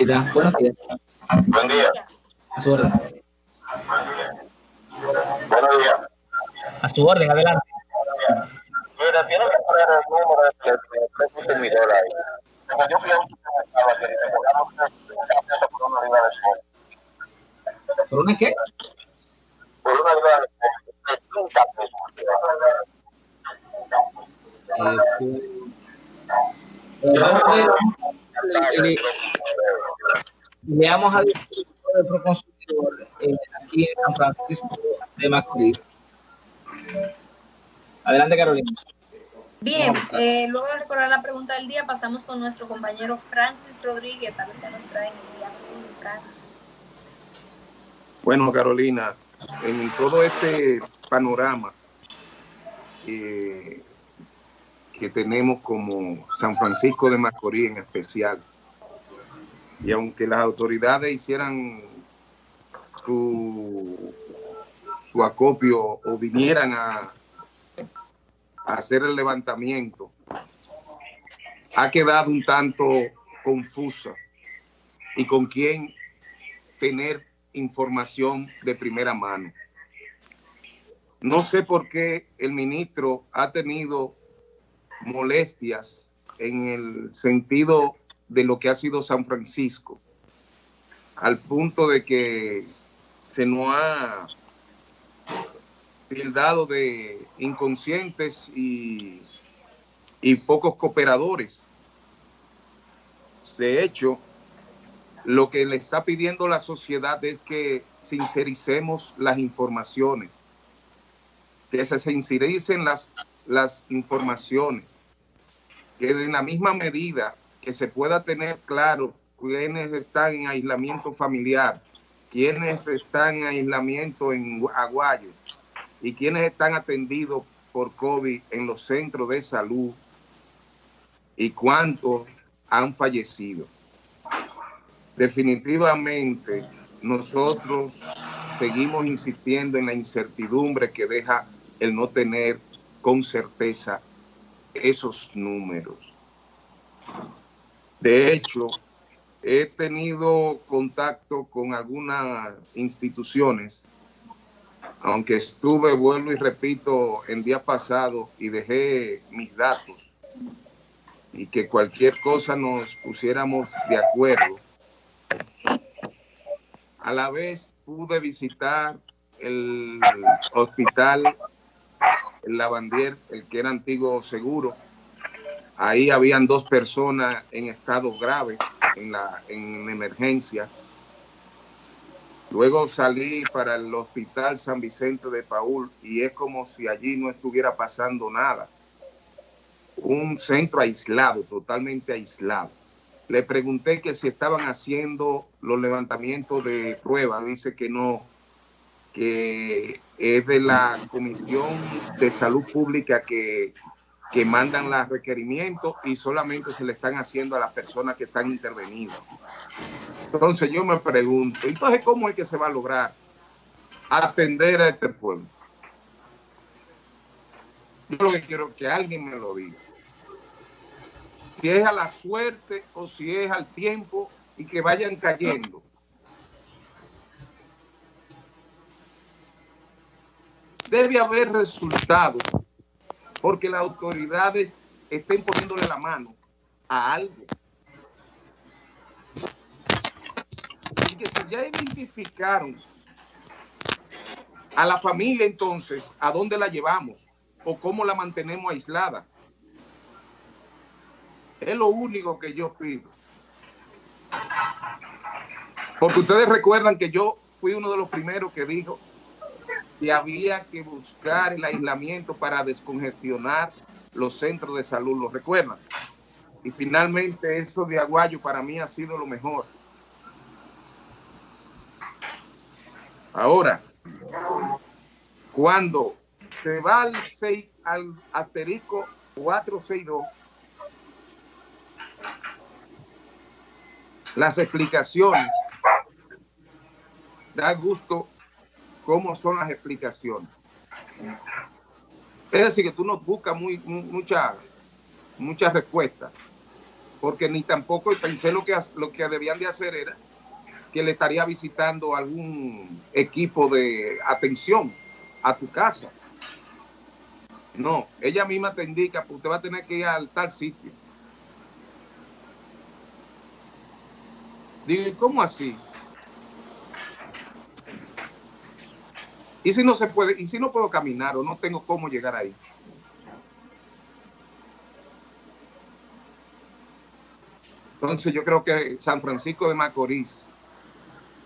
Buenos días. Buen día. A su orden. Buenos días. A su orden, adelante. Mira, tiene que poner el número de tres ahí. Yo fui a un supermercado ayer y me cobraron tres pesos por una libra de sol. ¿Por una qué? Por una libra de sol. 30 pesos. Eh, pues, eh, le vamos a decir de Proconsumidor eh, aquí en San Francisco de Macorís. Adelante, Carolina. Bien, eh, luego de recordar la pregunta del día, pasamos con nuestro compañero Francis Rodríguez, a ver qué nos trae en el día Francis. Bueno, Carolina, en todo este panorama eh, que tenemos como San Francisco de Macorís en especial, y aunque las autoridades hicieran su, su acopio o vinieran a, hacer el levantamiento, ha quedado un tanto confusa y con quién tener información de primera mano. No sé por qué el ministro ha tenido molestias en el sentido de lo que ha sido San Francisco, al punto de que se nos ha tildado de inconscientes y, y pocos cooperadores. De hecho, lo que le está pidiendo la sociedad es que sincericemos las informaciones, que se sincericen las, las informaciones, que en la misma medida que se pueda tener claro quiénes están en aislamiento familiar, quiénes están en aislamiento en Aguayo y quiénes están atendidos por COVID en los centros de salud y cuántos han fallecido. Definitivamente nosotros seguimos insistiendo en la incertidumbre que deja el no tener con certeza esos números. De hecho, he tenido contacto con algunas instituciones, aunque estuve, vuelvo y repito, en día pasado y dejé mis datos y que cualquier cosa nos pusiéramos de acuerdo. A la vez pude visitar el hospital, el Lavandier, el que era antiguo seguro, Ahí habían dos personas en estado grave, en, la, en emergencia. Luego salí para el hospital San Vicente de Paul y es como si allí no estuviera pasando nada. Un centro aislado, totalmente aislado. Le pregunté que si estaban haciendo los levantamientos de pruebas. Dice que no, que es de la Comisión de Salud Pública que que mandan los requerimientos y solamente se le están haciendo a las personas que están intervenidas. Entonces yo me pregunto, entonces ¿cómo es que se va a lograr atender a este pueblo? Yo lo que quiero que alguien me lo diga. Si es a la suerte o si es al tiempo y que vayan cayendo. Debe haber resultados porque las autoridades estén poniéndole la mano a algo. Y que si ya identificaron a la familia entonces, ¿a dónde la llevamos? ¿O cómo la mantenemos aislada? Es lo único que yo pido. Porque ustedes recuerdan que yo fui uno de los primeros que dijo que había que buscar el aislamiento para descongestionar los centros de salud, ¿lo recuerdan? Y finalmente eso de Aguayo para mí ha sido lo mejor. Ahora, cuando se va al, 6, al asterisco 462, las explicaciones da gusto cómo son las explicaciones. Es decir, que tú no buscas muy, mucha, muchas respuestas. porque ni tampoco pensé lo que, lo que debían de hacer era que le estaría visitando algún equipo de atención a tu casa. No, ella misma te indica, pues usted va a tener que ir al tal sitio. Digo, ¿cómo así? ¿Y si no se puede? ¿Y si no puedo caminar o no tengo cómo llegar ahí? Entonces yo creo que San Francisco de Macorís,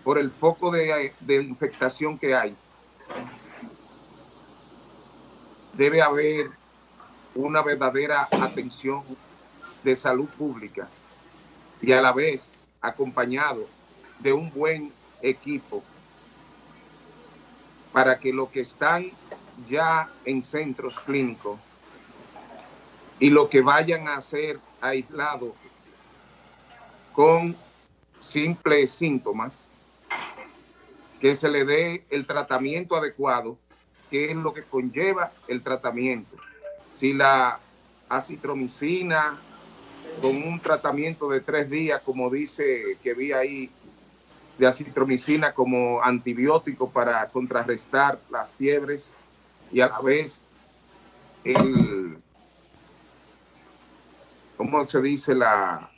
por el foco de, de infectación que hay, debe haber una verdadera atención de salud pública y a la vez acompañado de un buen equipo para que los que están ya en centros clínicos y lo que vayan a ser aislados con simples síntomas, que se le dé el tratamiento adecuado, que es lo que conlleva el tratamiento. Si la acitromicina con un tratamiento de tres días, como dice que vi ahí, de acitromicina como antibiótico para contrarrestar las fiebres y a la vez el, ¿cómo se dice? La,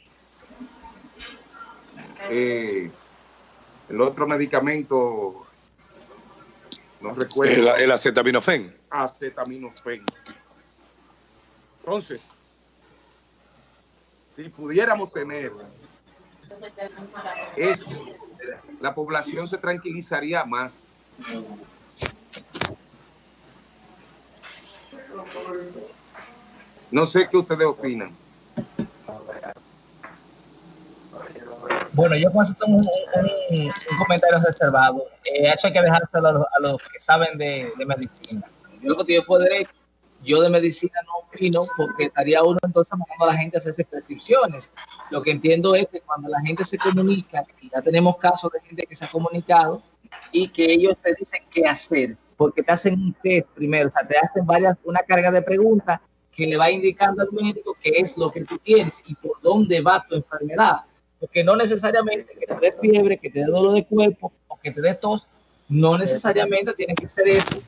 eh, el otro medicamento, no recuerdo. El, el acetaminofén. Acetaminofén. Entonces, si pudiéramos tener eso, la población se tranquilizaría más. No sé qué ustedes opinan. Bueno, yo con eso tengo un, un, un comentario reservado. Eh, eso hay que dejárselo a los, a los que saben de, de, medicina. Yo lo que yo fue derecho, yo de medicina no opino porque estaría uno entonces mandando a la gente a hacerse prescripciones. Lo que entiendo es que cuando la gente se comunica, y ya tenemos casos de gente que se ha comunicado y que ellos te dicen qué hacer, porque te hacen un test primero, o sea, te hacen varias, una carga de preguntas que le va indicando al médico qué es lo que tú tienes y por dónde va tu enfermedad porque no necesariamente que te dé fiebre, que te dé dolor de cuerpo o que te dé tos, no necesariamente tiene que ser eso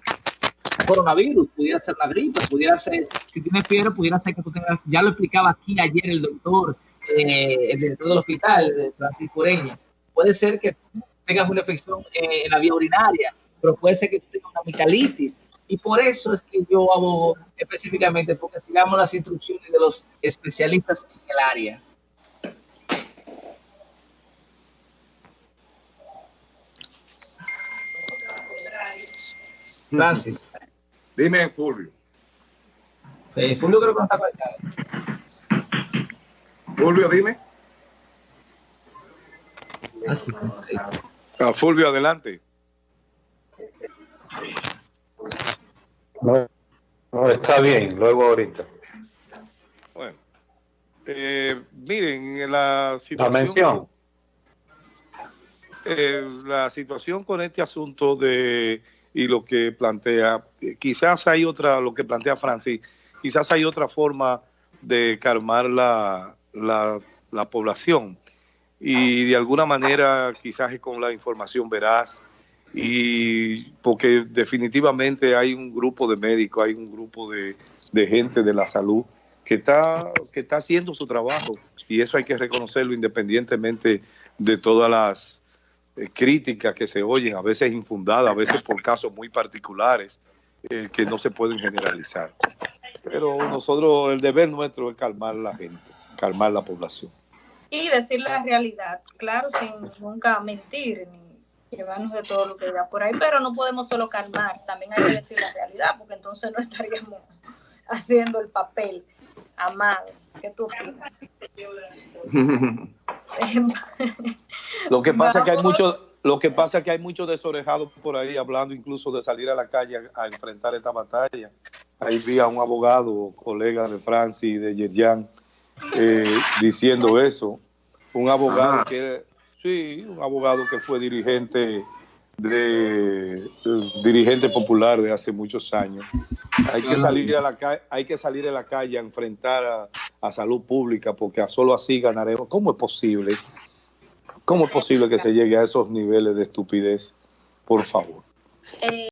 coronavirus, pudiera ser la gripe, pudiera ser, si tienes fiebre, pudiera ser que tú tengas, ya lo explicaba aquí ayer el doctor, eh, el director del hospital, Francisco Ureña, puede ser que tengas una infección eh, en la vía urinaria, pero puede ser que tú tengas una amigdalitis, y por eso es que yo abogo específicamente, porque sigamos las instrucciones de los especialistas en el área. Francis. Dime, Fulvio. Eh, Fulvio creo que no está conectado. Fulvio, dime. Ah, sí, sí. Ah, Fulvio, adelante. No, no, está bien, luego ahorita. Bueno, eh, miren, la situación... La mención. Eh, la situación con este asunto de y lo que plantea, quizás hay otra, lo que plantea Francis, quizás hay otra forma de calmar la, la, la población. Y de alguna manera quizás es con la información veraz y porque definitivamente hay un grupo de médicos, hay un grupo de, de gente de la salud que está, que está haciendo su trabajo y eso hay que reconocerlo independientemente de todas las eh, críticas que se oyen, a veces infundadas, a veces por casos muy particulares eh, que no se pueden generalizar. Pero nosotros, el deber nuestro es calmar la gente, calmar la población. Y decir la realidad, claro, sin nunca mentir ni llevarnos de todo lo que da por ahí, pero no podemos solo calmar, también hay que decir la realidad, porque entonces no estaríamos haciendo el papel amado. ¿Qué tú opinas? lo que pasa es que hay mucho, lo que pasa es que hay muchos desorejados por ahí hablando incluso de salir a la calle a, a enfrentar esta batalla. Ahí vi a un abogado, colega de Francis y de Yerjan, eh, diciendo eso. Un abogado que, sí, un abogado que fue dirigente de, de dirigente popular de hace muchos años. Hay que salir a la calle, hay que salir a la calle a enfrentar a, a salud pública, porque a solo así ganaremos. ¿Cómo es posible? ¿Cómo es posible que se llegue a esos niveles de estupidez? Por favor. Eh,